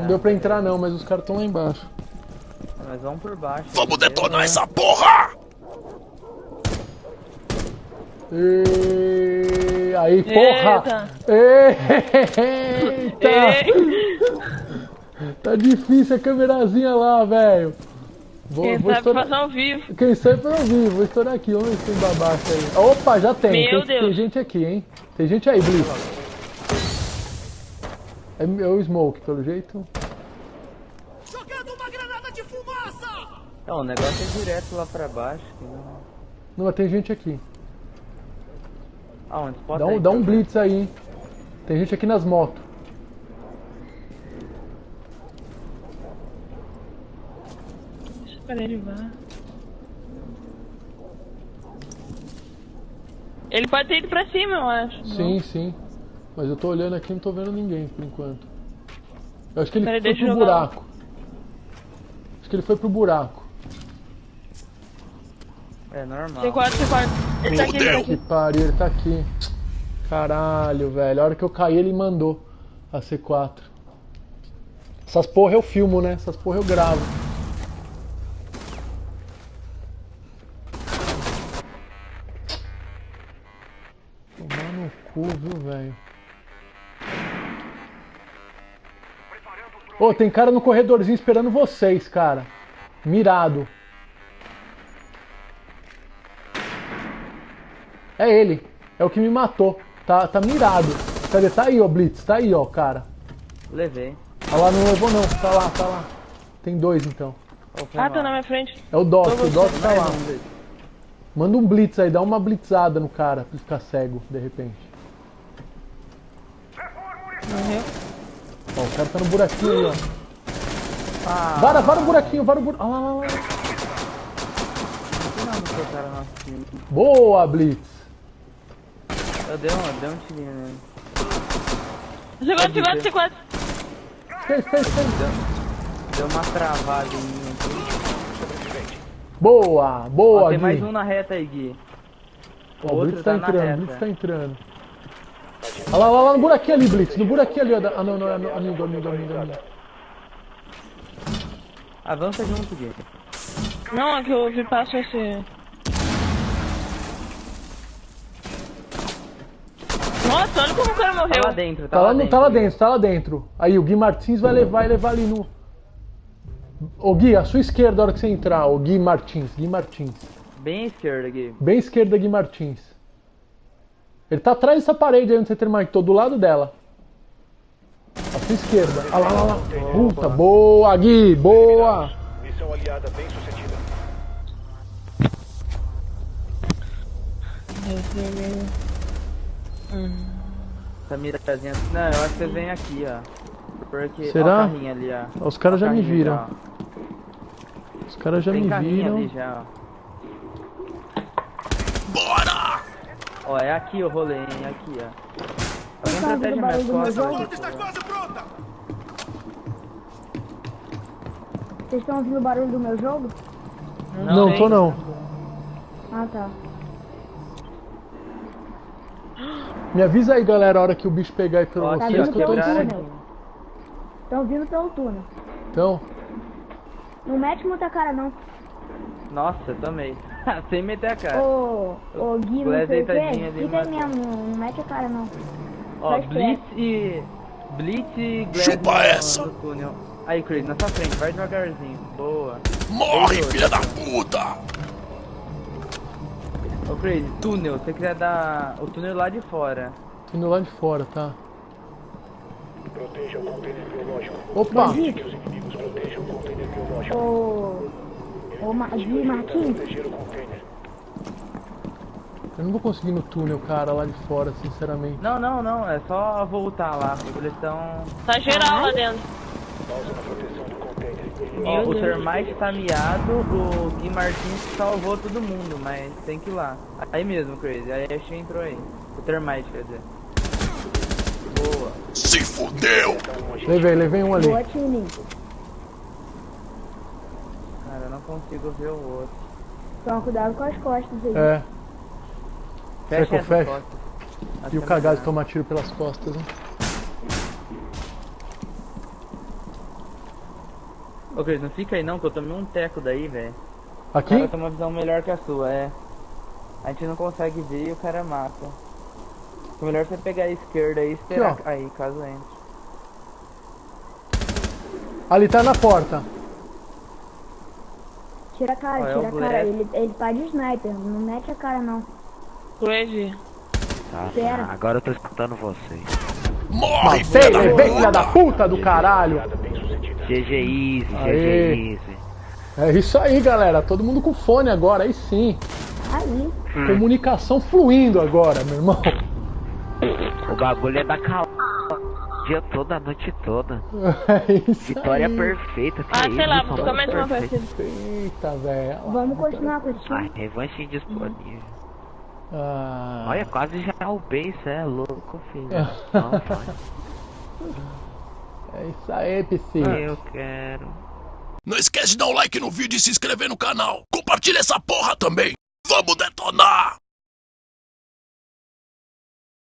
Não deu pra entrar não, mas os caras estão lá embaixo. Nós vamos por baixo. Vamos detonar essa porra! E... Aí, porra! Eita! Tá difícil a câmerazinha lá, velho. Vou, Quem vou sabe estourar... fazer ao vivo. Quem sabe fazer ao vivo. Vou estourar aqui. Vamos ver se tem babaca aí. Opa, já tem. Meu tem, Deus. tem gente aqui, hein? Tem gente aí, Blitz. É, é o Smoke, pelo jeito. Jogando uma granada de fumaça! Não, o negócio é direto lá pra baixo. que não- Não, mas tem gente aqui. Aonde? Spot Dá aí, um, dá um blitz aí, hein? Tem gente aqui nas motos. Deixa pra ele vá. Ele pode ter ido pra cima, eu acho. Sim, sim. Mas eu tô olhando aqui e não tô vendo ninguém por enquanto. Eu acho que ele Peraí, foi pro jogar. buraco. Acho que ele foi pro buraco. É normal. C4, C4. Ele tá aqui, ele tá Que aqui. pariu, ele tá aqui. Caralho, velho. A hora que eu caí, ele mandou a C4. Essas porra eu filmo, né? Essas porra eu gravo. Tomar no cu, viu, velho? Ô, tem cara no corredorzinho esperando vocês, cara. Mirado. É ele. É o que me matou. Tá, tá mirado. Cadê? Tá aí, ó, Blitz. Tá aí, ó, cara. Levei. Ah lá, não levou não. Tá lá, tá lá. Tem dois, então. Ah, tá na minha frente. É o Doc. Tô O Doc tá lá. Manda um Blitz aí. Dá uma blitzada no cara. Pra ele ficar cego, de repente. Morreu. Ó, o cara tá no buraquinho aí, ó. Ah, Vara, vara o buraquinho, vara o buraquinho. Ah, lá, lá, lá. Boa, Blitz. Eu dei um, dei um tirinho nele. C4, C4, C4. Fez, fez, fez. Deu uma travada em mim aqui. Boa, Ó, boa, tem Gui. mais um na reta aí, Gui. Ó, o outro Blitz tá tá entrando, o. Blitz tá entrando. Olha lá, lá, lá no buraquinho ali, Blitz. No buraquinho ali, ó. Ah, não, não, é amigo, amigo, amigo, amigo. Avança junto, Gui. Não, é que eu vi passo esse. Nossa, olha como o cara Tá lá morreu. dentro, Tá lá, no- tá lá dentro, tá lá dentro. Aí, o Gui Martins vai levar e levar ali no. Ô Gui, à sua esquerda, a hora que você entrar, o Gui Martins, Gui Martins. Bem à esquerda, Gui. Bem à esquerda, Gui Martins. Ele tá atrás dessa parede aí onde você terminou, do lado dela. À sua esquerda. Ah lá, lá, lá. Puta, boa, Gui, boa. Missão aliada bem sucedida. Essa mirazinha. Não, eu acho que vocês vêm aqui, ó. Porque. Será? Ó, ali, ó. Os caras já me viram. já, Os caras já. Tem me viram. ali já, ó. Bora! Ó, é aqui o rolê, hein? É aqui, ó. Alguém tá protege minhas costas aqui, Está quase pronta! Vocês estão ouvindo o barulho do meu jogo? Não, sei. tô não. Ah, tá. Me avisa aí, galera, a hora que o bicho pegar aí pra Ó, Tá vocês que eu tô pelo em cima. túnel. Estão vindo pelo túnel. Então, Não mete muita cara, não. Nossa, tomei. Sem meter a cara. Ô, ô Gui, não sei o quê. Fica mesmo, não, mete a cara, não. Ó, faz Blitz e. Blitz e Glad Chupa no, essa. no túnel. Aí, Chris, na sua frente, vai devagarzinho. Boa. Morre, filha da puta! Ô, Chris, túnel, você quiser dar o túnel lá de fora. indo lá de fora, tá? Proteja o container biológico. Opa! Que os inimigos protejam o container biológico. Ô, ô Ma Gui Martins, Proteger o container. Eu não vou conseguir ir no túnel, cara, lá de fora, sinceramente. Não, não, não, é só voltar lá, eles estão. Tá geral lá dentro. Pausa na proteção. Ó, o. Termite tá miado, o Gui Martins salvou todo mundo, mas tem que ir lá. Aí mesmo, Crazy, aí a Ashe entrou aí. O Termite, quer dizer. Boa. Se fudeu! Levei, levei um ali. Cara, eu não consigo ver o outro. Toma cuidado com as costas aí. É, costa. Acho e o cagado tomar tiro pelas costas, hein? Ô, Cris, não fica aí não, que eu tomei um teco daí, velho. O Aqui? cara tem uma visão melhor que a sua, é. A gente não consegue ver e o cara mata. É melhor você pegar a esquerda aí e esperar Aqui, aí, caso entre. Ali tá na porta. Tira a cara, Ó, é tira o a cara. Ele, ele tá de sniper, não mete a cara não. Crazy. Tá, tá. Agora eu tô escutando vocês. Morre, filha Matei, da levei filha da puta! puta do caralho. GG Easy, Aê. GG Easy. É isso aí, galera. Todo mundo com fone agora, aí sim. Aí. Comunicação fluindo agora, meu irmão. O bagulho é da cal... O dia todo, a noite toda. É isso Vitória aí. perfeita. Ah, isso, sei lá, vou ficar mais uma partida. Eita, velho. Vamos continuar com esse Ah, revanche indisponível. Ah, Olha, quase já o bem, cê é louco, filho. É. Não. É isso aí, PC. Eu quero. Não esquece de dar um like no vídeo e se inscrever no canal. Compartilha essa porra também. Vamos detonar!